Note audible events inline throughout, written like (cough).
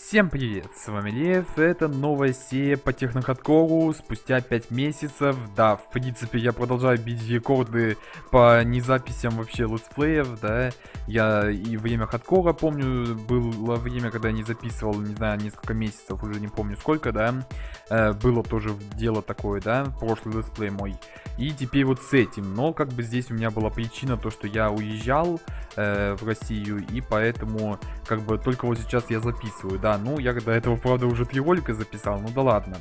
Всем привет, с вами Лев, это новая серия по технохардкору спустя 5 месяцев. Да, в принципе, я продолжаю бить рекорды по незаписям вообще летсплеев, да. Я и время хардкора помню, было время, когда я не записывал, не знаю, несколько месяцев, уже не помню сколько, да. Э, было тоже дело такое, да, прошлый летсплей мой. И теперь вот с этим, но как бы здесь у меня была причина, то, что я уезжал э, в Россию, и поэтому как бы только вот сейчас я записываю, да да, ну я до этого, правда, уже три ролика записал, ну да ладно.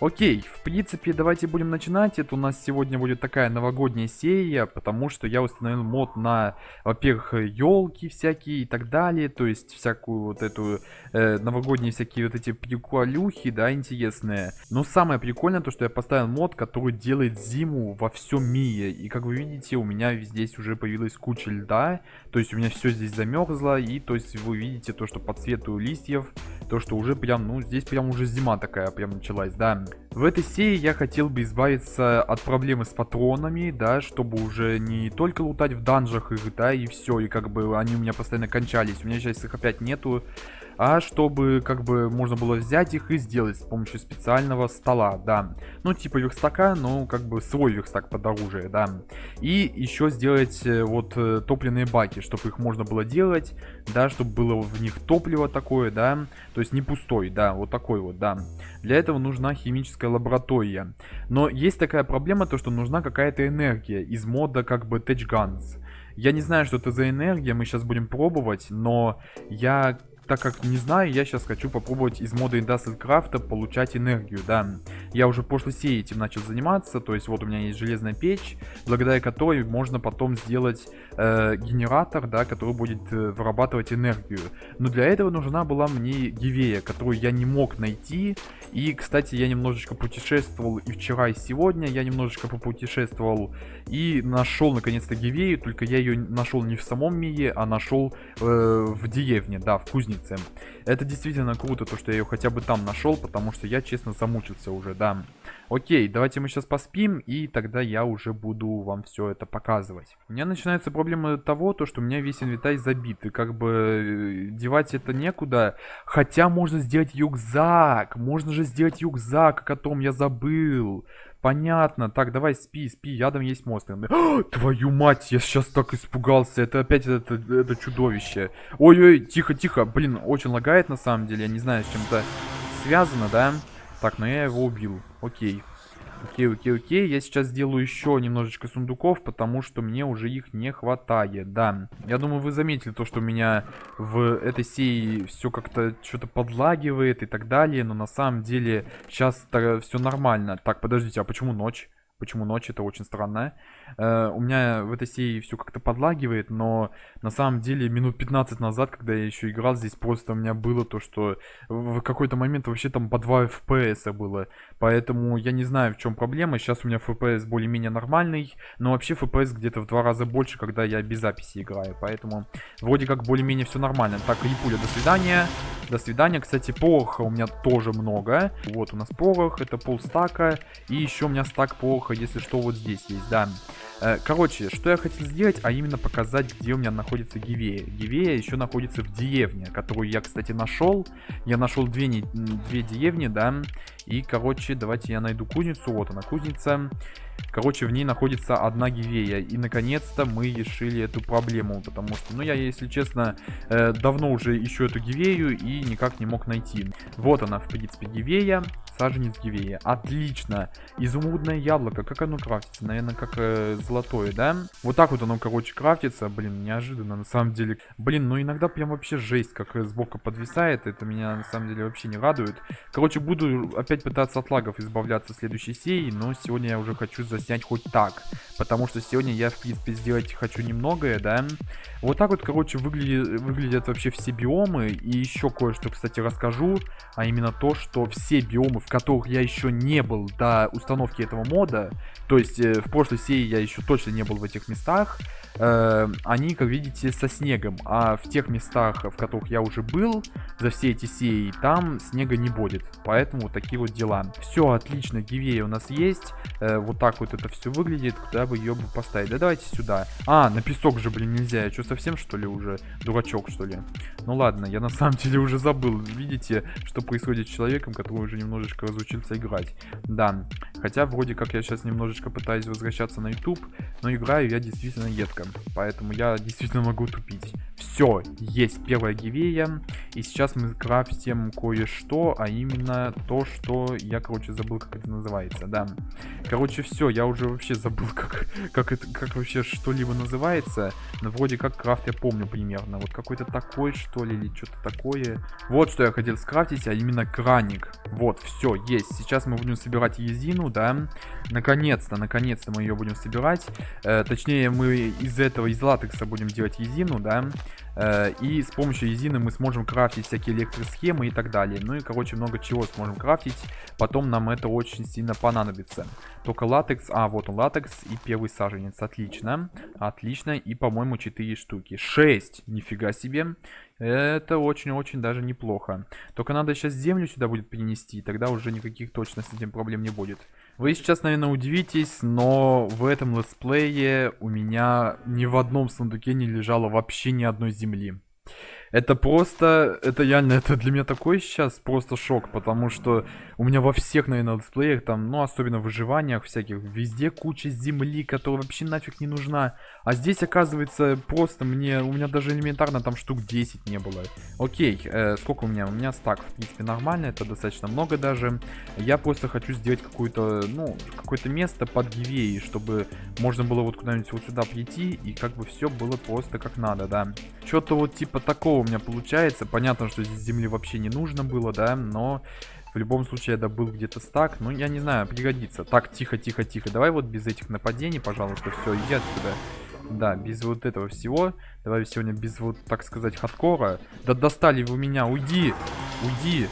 Окей, в принципе, давайте будем начинать. Это у нас сегодня будет такая новогодняя серия, потому что я установил мод на, во-первых, елки всякие и так далее, то есть всякую вот эту э, новогодние всякие вот эти приколюхи, да, интересные. Но самое прикольное то, что я поставил мод, который делает зиму во всем мире. И как вы видите, у меня здесь уже появилась куча льда, то есть у меня все здесь замерзло, и то есть вы видите то, что по цвету листьев то, что уже прям, ну, здесь прям уже зима такая прям началась, да. В этой серии я хотел бы избавиться от проблемы с патронами, да, чтобы уже не только лутать в данжах их, да, и все, и как бы они у меня постоянно кончались. У меня сейчас их опять нету а чтобы как бы можно было взять их и сделать с помощью специального стола, да. Ну, типа верстака, но как бы свой верстак под оружие, да. И еще сделать э, вот э, топливные баки, чтобы их можно было делать, да, чтобы было в них топливо такое, да, то есть не пустой, да, вот такой вот, да. Для этого нужна химическая лаборатория. Но есть такая проблема, то что нужна какая-то энергия из мода как бы Tech Guns. Я не знаю, что это за энергия, мы сейчас будем пробовать, но я так как не знаю, я сейчас хочу попробовать из мода Industrial Craft получать энергию, да. Я уже в прошлой этим начал заниматься, то есть вот у меня есть железная печь, благодаря которой можно потом сделать э, генератор, да, который будет э, вырабатывать энергию. Но для этого нужна была мне гивея, которую я не мог найти. И, кстати, я немножечко путешествовал и вчера, и сегодня я немножечко попутешествовал и нашел наконец-то гивею, только я ее нашел не в самом мире, а нашел э, в деревне, да, в кузнице. Это действительно круто, то, что я ее хотя бы там нашел, потому что я, честно, замучился уже, да. Окей, давайте мы сейчас поспим, и тогда я уже буду вам все это показывать. У меня начинается проблема того, то, что у меня весь инвентарь забит, и как бы э, девать это некуда. Хотя можно сделать юкзак, можно же сделать юкзак, о котором я забыл. Понятно. Так, давай спи, спи. Ядом есть монстры. О, твою мать, я сейчас так испугался. Это опять это, это чудовище. Ой-ой, тихо, тихо. Блин, очень лагает на самом деле. Я не знаю, с чем-то связано, да? Так, но я его убил. Окей. Окей, окей, окей. Я сейчас сделаю еще немножечко сундуков, потому что мне уже их не хватает. Да. Я думаю, вы заметили то, что у меня в этой серии все как-то что-то подлагивает и так далее. Но на самом деле сейчас все нормально. Так, подождите, а почему ночь? Почему ночь? Это очень странно. Э, у меня в этой серии все как-то подлагивает, но на самом деле минут 15 назад, когда я еще играл, здесь просто у меня было то, что в какой-то момент вообще там по 2 FPS было. Поэтому я не знаю, в чем проблема. Сейчас у меня FPS более-менее нормальный, но вообще FPS где-то в два раза больше, когда я без записи играю. Поэтому вроде как более-менее все нормально. Так, Рипуля, до свидания. До свидания. Кстати, пороха у меня тоже много. Вот у нас порох, это полстака. И еще у меня стак пороха, если что, вот здесь есть, да. Э, короче, что я хотел сделать, а именно показать, где у меня находится Гивея. Гивея еще находится в деревне, которую я, кстати, нашел. Я нашел две, две деревни, да. И, короче, давайте я найду кузницу. Вот она, кузница. Короче, в ней находится одна гивея. И, наконец-то, мы решили эту проблему. Потому что, ну, я, если честно, э, давно уже ищу эту гивею и никак не мог найти. Вот она, в принципе, гивея. Саженец гивея. Отлично. Изумрудное яблоко. Как оно крафтится? Наверное, как э, золотое, да? Вот так вот оно, короче, крафтится. Блин, неожиданно, на самом деле. Блин, ну иногда прям вообще жесть, как э, сбоку подвисает. Это меня, на самом деле, вообще не радует. Короче, буду опять пытаться от лагов избавляться в следующей серии. Но сегодня я уже хочу заснять хоть так. Потому что сегодня я, в принципе, сделать хочу немногое, да. Вот так вот, короче, выглядит, выглядят вообще все биомы. И еще кое-что, кстати, расскажу. А именно то, что все биомы, в которых я еще не был до установки этого мода, то есть э, в прошлой серии я еще точно не был в этих местах, э, они, как видите, со снегом. А в тех местах, в которых я уже был за все эти серии, там снега не будет. Поэтому вот такие вот дела. Все отлично, гивея у нас есть. Э, вот так так вот это все выглядит, куда бы ее бы поставить. Да давайте сюда. А, на песок же, блин, нельзя. Я что, совсем, что ли, уже дурачок, что ли? Ну ладно, я на самом деле уже забыл. Видите, что происходит с человеком, который уже немножечко разучился играть. Да, хотя вроде как я сейчас немножечко пытаюсь возвращаться на YouTube, но играю я действительно едко. Поэтому я действительно могу тупить. Все, есть первая гивея. И сейчас мы крафтим кое-что, а именно то, что я, короче, забыл, как это называется, да. Короче, все, я уже вообще забыл, (laughs) как, как, это, как вообще что-либо называется. Но вроде как крафт я помню примерно. Вот какой-то такой, что ли, или что-то такое. Вот что я хотел скрафтить, а именно краник. Вот, все, есть. Сейчас мы будем собирать езину, да. Наконец-то, наконец-то мы ее будем собирать. Э, точнее, мы из этого, из латекса будем делать езину, да. Э, и с помощью езины мы сможем крафтить всякие электросхемы и так далее. Ну и, короче, много чего сможем крафтить. Потом нам это очень сильно понадобится. Только латекс... А, вот он латекс и первый саженец. Отлично. Отлично. И, по-моему, 4 штуки. 6. Нифига себе. Это очень-очень даже неплохо. Только надо сейчас землю сюда будет перенести. И тогда уже никаких точно с этим проблем не будет. Вы сейчас, наверное, удивитесь, но в этом летсплее у меня ни в одном сундуке не лежало вообще ни одной земли. Это просто, это реально, это для меня такой сейчас просто шок, потому что у меня во всех, наверное, летсплеях, там, ну, особенно в выживаниях всяких, везде куча земли, которая вообще нафиг не нужна. А здесь, оказывается, просто мне, у меня даже элементарно там штук 10 не было. Окей, э, сколько у меня? У меня стак, в принципе, нормально, это достаточно много даже. Я просто хочу сделать какое-то, ну, какое-то место под гивеей, чтобы можно было вот куда-нибудь вот сюда прийти, и как бы все было просто как надо, да. Что-то вот типа такого у меня получается. Понятно, что здесь земли вообще не нужно было, да, но в любом случае я добыл где-то стак. Ну, я не знаю, пригодится. Так, тихо, тихо, тихо. Давай вот без этих нападений, пожалуйста, все, иди отсюда. Да, без вот этого всего. Давай сегодня без вот, так сказать, хардкора. Да достали вы меня, уйди, уйди.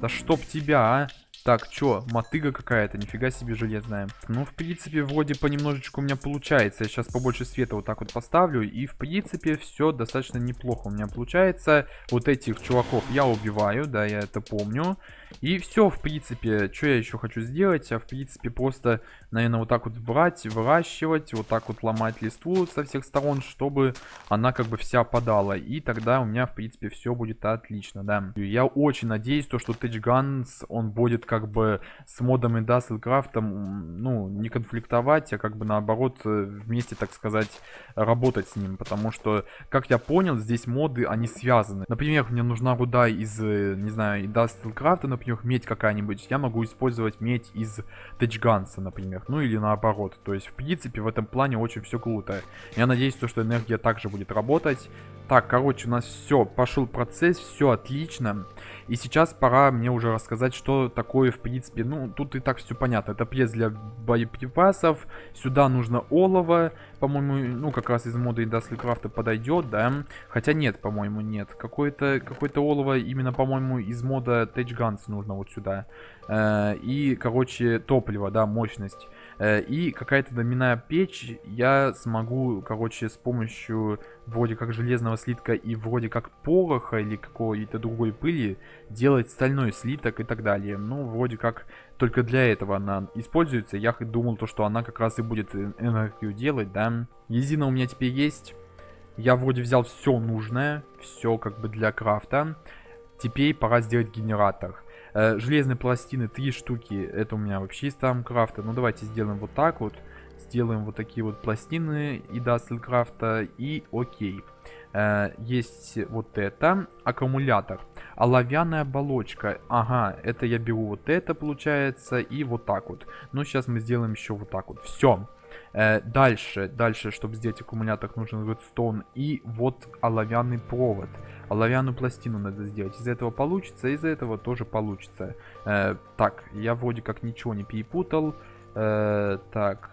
Да чтоб тебя, а. Так, чё, мотыга какая-то, нифига себе железная. Ну, в принципе, вроде понемножечку у меня получается. Я сейчас побольше света вот так вот поставлю. И, в принципе, все достаточно неплохо у меня получается. Вот этих чуваков я убиваю, да, я это помню. И все, в принципе, что я еще хочу сделать? А, в принципе, просто, наверное, вот так вот брать, выращивать, вот так вот ломать листву со всех сторон, чтобы она как бы вся подала. И тогда у меня, в принципе, все будет отлично, да. Я очень надеюсь, то, что Tech Guns, он будет как бы с модом Industrial ну, не конфликтовать, а как бы наоборот э, вместе, так сказать, работать с ним. Потому что, как я понял, здесь моды, они связаны. Например, мне нужна руда из, э, не знаю, Industrial например, медь какая-нибудь. Я могу использовать медь из Тачганса, например. Ну или наоборот. То есть, в принципе, в этом плане очень все круто. Я надеюсь, то, что энергия также будет работать. Так, короче, у нас все, пошел процесс, все отлично. И сейчас пора мне уже рассказать, что такое, в принципе, ну, тут и так все понятно. Это пресс для боеприпасов, сюда нужно олово, по-моему, ну, как раз из мода Industrial Craft подойдет, да. Хотя нет, по-моему, нет. Какое-то какое, -то, олово именно, по-моему, из мода Tech Guns нужно вот сюда. Э, и, короче, топливо, да, мощность. Э, и какая-то доминая печь я смогу, короче, с помощью вроде как железного слитка и вроде как пороха или какой-то другой пыли делать стальной слиток и так далее. Ну, вроде как только для этого она используется. Я думал, то, что она как раз и будет энергию делать, да. Езина у меня теперь есть. Я вроде взял все нужное, все как бы для крафта. Теперь пора сделать генератор. Э, железные пластины, три штуки, это у меня вообще из Тамкрафта. Ну, давайте сделаем вот так вот. Сделаем вот такие вот пластины и Дасселкрафта, и окей. Э, есть вот это, аккумулятор. Оловянная оболочка, ага, это я беру вот это, получается, и вот так вот. Ну, сейчас мы сделаем еще вот так вот. Все. Э, дальше, дальше, чтобы сделать аккумулятор, нужен редстоун и вот оловянный провод. Оловянную пластину надо сделать. Из этого получится, из этого тоже получится. Э, так, я вроде как ничего не перепутал. Э, так,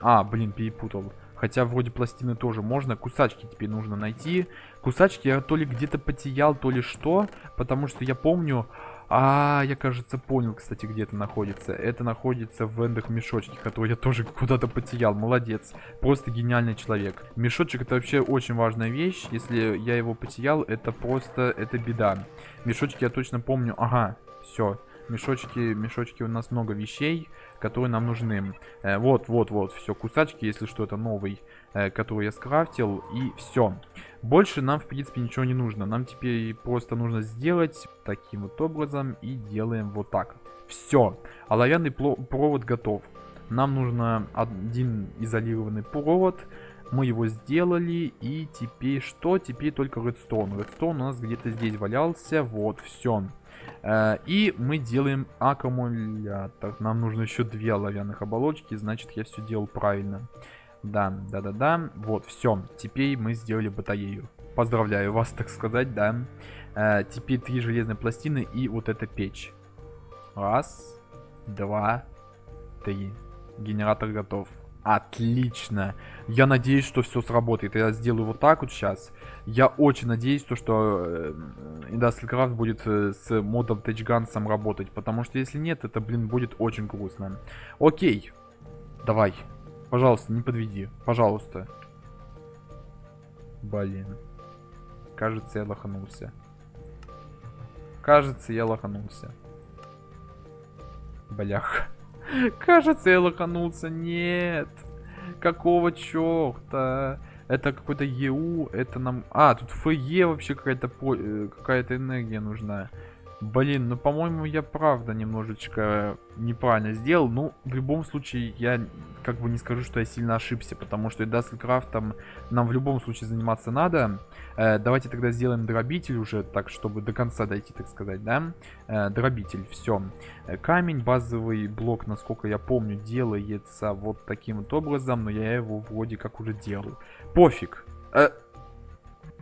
а, блин, перепутал. Хотя вроде пластины тоже можно. Кусачки теперь нужно найти. Кусачки я то ли где-то потерял, то ли что. Потому что я помню... А, я, кажется, понял, кстати, где это находится. Это находится в эндах мешочке, который я тоже (laughs) куда-то потерял. Молодец. Просто гениальный человек. Мешочек это вообще очень важная вещь. Если я его потерял, это просто, это беда. Мешочек я точно помню. Ага, все. Мешочки, мешочки у нас много вещей, которые нам нужны. Э, вот, вот, вот, все, кусачки, если что, это новый, э, который я скрафтил, и все. Больше нам, в принципе, ничего не нужно. Нам теперь просто нужно сделать таким вот образом, и делаем вот так. Все, оловянный провод готов. Нам нужно один изолированный провод, мы его сделали, и теперь что? Теперь только редстоун. Редстоун у нас где-то здесь валялся, вот, все. Э, и мы делаем аккумулятор. Нам нужно еще две оловянных оболочки, значит я все делал правильно. Да, да-да-да, вот, все. Теперь мы сделали батарею. Поздравляю вас, так сказать, да. Э, теперь три железные пластины и вот эта печь. Раз, два, три. Генератор готов. Отлично. Я надеюсь, что все сработает. Я сделаю вот так вот сейчас. Я очень надеюсь, то, что э, Industrial Craft будет э, с модом Touch работать. Потому что если нет, это, блин, будет очень грустно. Окей. Давай. Пожалуйста, не подведи. Пожалуйста. Блин. Кажется, я лоханулся. Кажется, я лоханулся. Блях. (laughs) Кажется, я лоханулся. Нет. Какого черта? Это какой-то ЕУ, это нам... А, тут ФЕ вообще какая-то по... Э, какая-то энергия нужна. Блин, ну, по-моему, я правда немножечко неправильно сделал. Ну, в любом случае, я как бы не скажу, что я сильно ошибся, потому что IndustrialCraft ом нам в любом случае заниматься надо. Э, давайте тогда сделаем дробитель уже, так, чтобы до конца дойти, так сказать, да? Э, дробитель, все. Э, камень, базовый блок, насколько я помню, делается вот таким вот образом, но я его вроде как уже делал. Пофиг. Э,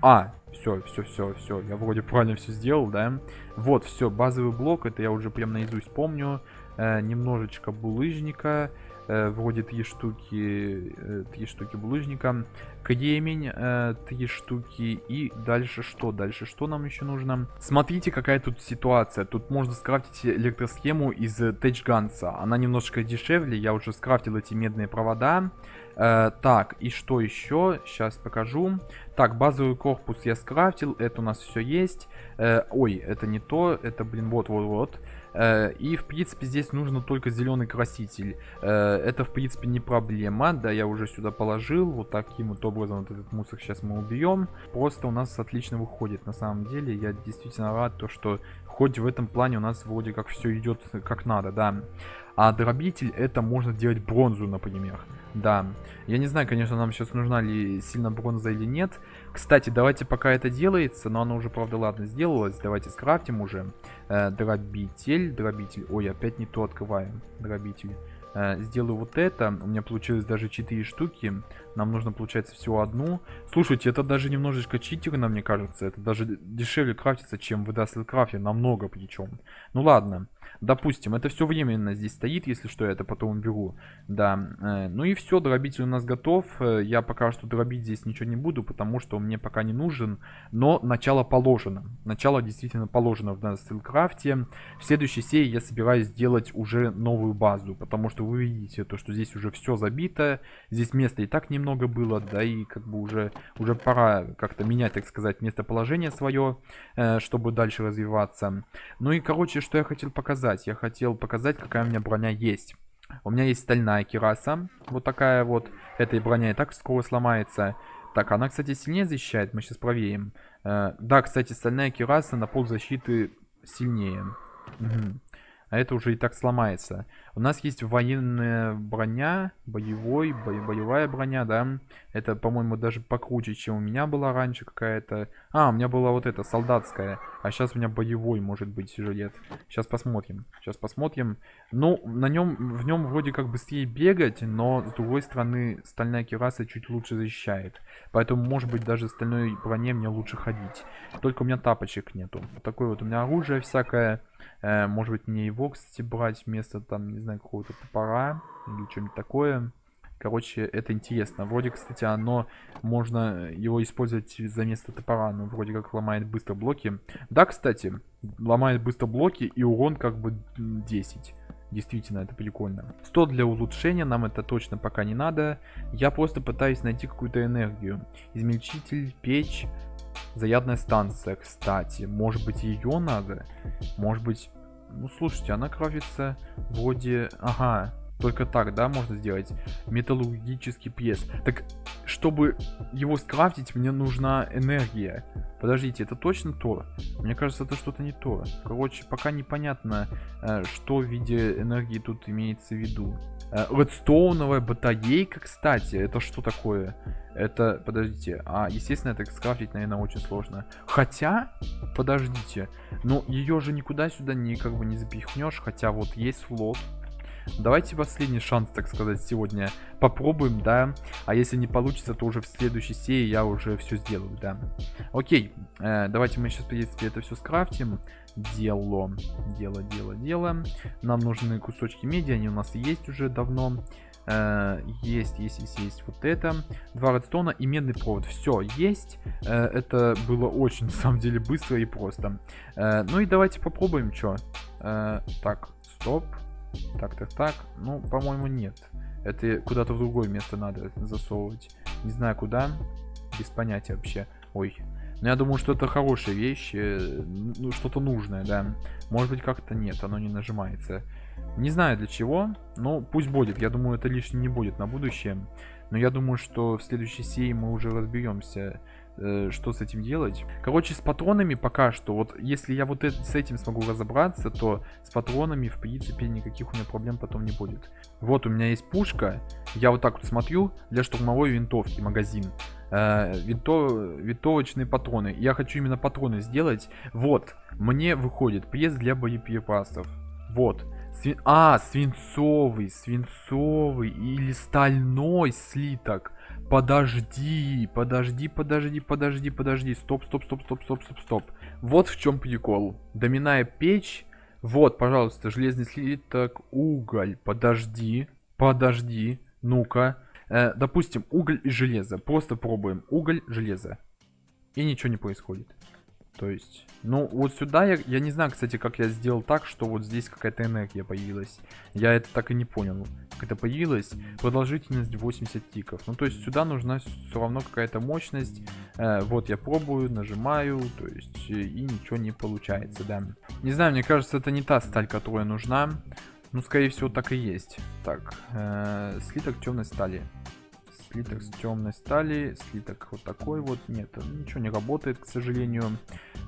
а, все, все, все, все. Я вроде правильно все сделал, да? Вот, все, базовый блок, это я уже прям наизусть помню. Э, немножечко булыжника. Вроде три штуки, э, три штуки булыжника. Кремень, э, три штуки. И дальше что? Дальше что нам еще нужно? Смотрите, какая тут ситуация. Тут можно скрафтить электросхему из Тэчганса. Она немножко дешевле. Я уже скрафтил эти медные провода. Э, так, и что еще? Сейчас покажу. Так, базовый корпус я скрафтил. Это у нас все есть. Э, ой, это не то. Это, блин, вот-вот-вот. Э, и, в принципе, здесь нужно только зеленый краситель. Э, это, в принципе, не проблема. Да, я уже сюда положил. Вот таким вот образом вот этот мусор сейчас мы убьем. Просто у нас отлично выходит. На самом деле, я действительно рад, то, что хоть в этом плане у нас вроде как все идет как надо, да. А дробитель это можно делать бронзу, например. Да. Я не знаю, конечно, нам сейчас нужна ли сильно бронза или нет. Кстати, давайте пока это делается, но оно уже, правда, ладно, сделалось. Давайте скрафтим уже. Э, дробитель, дробитель. Ой, опять не то открываем. Дробитель. Э, сделаю вот это. У меня получилось даже 4 штуки. Нам нужно, получается, всего одну. Слушайте, это даже немножечко читерно, мне кажется. Это даже дешевле крафтится, чем в Craft. Намного причем. Ну ладно. Допустим, это все временно здесь стоит, если что, я это потом уберу. Да, э, ну и все, дробитель у нас готов. Э, я пока что дробить здесь ничего не буду, потому что он мне пока не нужен. Но начало положено. Начало действительно положено в Стилкрафте. В следующей серии я собираюсь сделать уже новую базу, потому что вы видите, то, что здесь уже все забито. Здесь места и так немного было, да и как бы уже, уже пора как-то менять, так сказать, местоположение свое, э, чтобы дальше развиваться. Ну и, короче, что я хотел показать? Я хотел показать, какая у меня броня есть. У меня есть стальная кираса. Вот такая вот. Эта броня и так скоро сломается. Так, она, кстати, сильнее защищает. Мы сейчас проверим. Э, да, кстати, стальная кираса на пол защиты сильнее. Угу а это уже и так сломается. У нас есть военная броня, боевой, бо боевая броня, да. Это, по-моему, даже покруче, чем у меня была раньше какая-то. А, у меня была вот эта, солдатская. А сейчас у меня боевой, может быть, жилет. Сейчас посмотрим. Сейчас посмотрим. Ну, на нем, в нем вроде как быстрее бегать, но, с другой стороны, стальная кераса чуть лучше защищает. Поэтому, может быть, даже стальной броне мне лучше ходить. Только у меня тапочек нету. Такое вот у меня оружие всякое. Э, может быть, мне его, кстати, брать вместо, там, не знаю, какого-то топора или что-нибудь такое. Короче, это интересно. Вроде, кстати, оно можно его использовать за место топора. но вроде как ломает быстро блоки. Да, кстати, ломает быстро блоки и урон как бы 10. Действительно, это прикольно. 100 для улучшения, нам это точно пока не надо. Я просто пытаюсь найти какую-то энергию. Измельчитель, печь, Заядная станция, кстати. Может быть, ее надо? Может быть... Ну, слушайте, она крафтится вроде... Ага, только так, да, можно сделать металлургический пресс. Так, чтобы его скрафтить, мне нужна энергия. Подождите, это точно то? Мне кажется, это что-то не то. Короче, пока непонятно, э, что в виде энергии тут имеется в виду. Э, редстоуновая батарейка, кстати, это что такое? Это, подождите, а, естественно, это скрафтить, наверное, очень сложно. Хотя, подождите, ну, ее же никуда сюда не, как бы, не запихнешь, хотя вот есть флот. Давайте последний шанс, так сказать, сегодня попробуем, да. А если не получится, то уже в следующей серии я уже все сделаю, да. Окей, э, давайте мы сейчас, в принципе, это все скрафтим. Дело, дело, дело, дело. Нам нужны кусочки меди, они у нас есть уже давно. Uh, есть, есть, есть, есть вот это. Два редстона и медный провод. Все, есть. Uh, это было очень, (laughs) на самом деле, быстро и просто. Uh, ну и давайте попробуем, что. так, стоп. Так, так, так. Ну, по-моему, нет. Это куда-то в другое место надо засовывать. Не знаю куда. Без понятия вообще. Ой. Но я думаю, что это хорошая вещь. Э, ну, что-то нужное, да. Может быть, как-то нет, оно не нажимается. Не знаю для чего, но пусть будет. Я думаю, это лишним не будет на будущее. Но я думаю, что в следующей серии мы уже разберемся Э, что с этим делать. Короче, с патронами пока что, вот если я вот с этим смогу разобраться, то с патронами, в принципе, никаких у меня проблем потом не будет. Вот у меня есть пушка, я вот так вот смотрю, для штурмовой винтовки, магазин. Э, винто, винтовочные патроны. Я хочу именно патроны сделать. Вот, мне выходит пресс для боеприпасов. Вот. Сви... А, свинцовый, свинцовый или стальной слиток. Подожди, подожди, подожди, подожди, подожди. Стоп, стоп, стоп, стоп, стоп, стоп, стоп. Вот в чем прикол. Доминая печь. Вот, пожалуйста, железный слиток, уголь. Подожди, подожди. Ну-ка. Э, допустим, уголь и железо. Просто пробуем. Уголь, железо. И ничего не происходит. То есть, ну, вот сюда я, я не знаю, кстати, как я сделал так, что вот здесь какая-то энергия появилась. Я это так и не понял, как это появилось. Продолжительность 80 тиков. Ну, то есть сюда нужна все равно какая-то мощность. Э, вот я пробую, нажимаю, то есть, и ничего не получается, да. Не знаю, мне кажется, это не та сталь, которая нужна. Ну, скорее всего, так и есть. Так, э, слиток темной стали слиток с темной стали, слиток вот такой вот, нет, ничего не работает, к сожалению.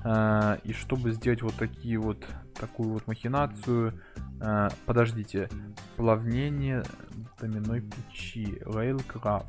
А, и чтобы сделать вот такие вот, такую вот махинацию, а, подождите, плавнение доминой печи, Railcraft.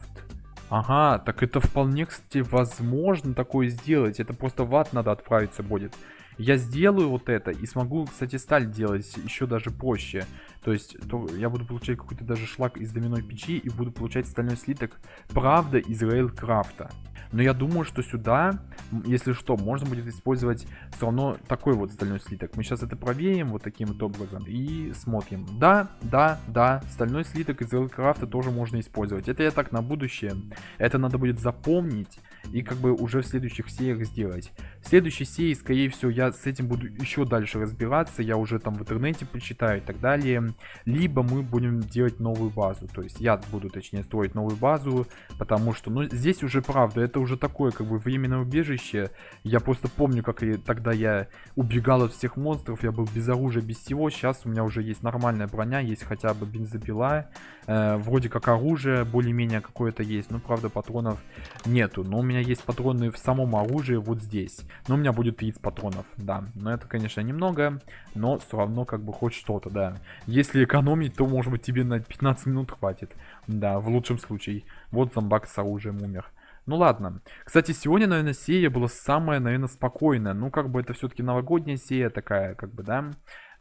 Ага, так это вполне, кстати, возможно такое сделать, это просто в ад надо отправиться будет. Я сделаю вот это и смогу, кстати, сталь делать еще даже проще. То есть то я буду получать какой-то даже шлак из доминой печи и буду получать стальной слиток, правда, из рейлкрафта. Но я думаю, что сюда, если что, можно будет использовать все равно такой вот стальной слиток. Мы сейчас это проверим вот таким вот образом и смотрим. Да, да, да, стальной слиток из Рейлкрафта тоже можно использовать. Это я так на будущее. Это надо будет запомнить и как бы уже в следующих сериях сделать. В следующей серии, скорее всего, я с этим буду еще дальше разбираться. Я уже там в интернете почитаю и так далее. Либо мы будем делать новую базу. То есть я буду, точнее, строить новую базу, потому что, ну, здесь уже правда, это уже такое, как бы, временное убежище. Я просто помню, как и тогда я убегал от всех монстров, я был без оружия, без всего. Сейчас у меня уже есть нормальная броня, есть хотя бы бензопила. Э, вроде как оружие более-менее какое-то есть, но, правда, патронов нету. Но у меня есть патроны в самом оружии вот здесь. Но у меня будет 30 патронов, да. Но это, конечно, немного, но все равно, как бы, хоть что-то, да. Если экономить, то, может быть, тебе на 15 минут хватит. Да, в лучшем случае. Вот зомбак с оружием умер. Ну ладно. Кстати, сегодня, наверное, серия была самая, наверное, спокойная. Ну, как бы это все-таки новогодняя серия такая, как бы, да.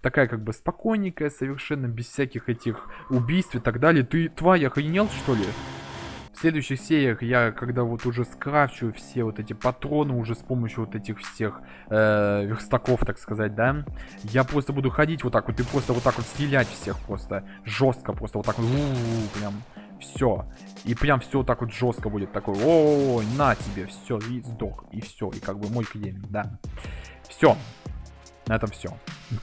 Такая, как бы, спокойненькая, совершенно без всяких этих убийств и так далее. Ты, тварь, охренел, что ли? В следующих сериях я, когда вот уже скрафчу все вот эти патроны уже с помощью вот этих всех э, верстаков, так сказать, да, я просто буду ходить вот так вот и просто вот так вот стрелять всех просто жестко, просто вот так вот, у -у -у, прям все. И прям все вот так вот жестко будет такой, о, на тебе, все, и сдох, и все, и как бы мой клиент, да. Все, на этом все,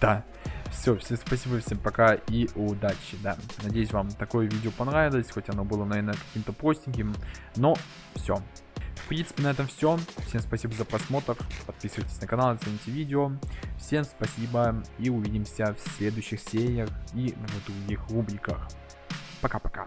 да. Все, всем спасибо, всем пока и удачи, да. Надеюсь, вам такое видео понравилось, хоть оно было, наверное, каким-то простеньким, но все. В принципе, на этом все. Всем спасибо за просмотр. Подписывайтесь на канал, оцените видео. Всем спасибо и увидимся в следующих сериях и в других рубриках. Пока-пока.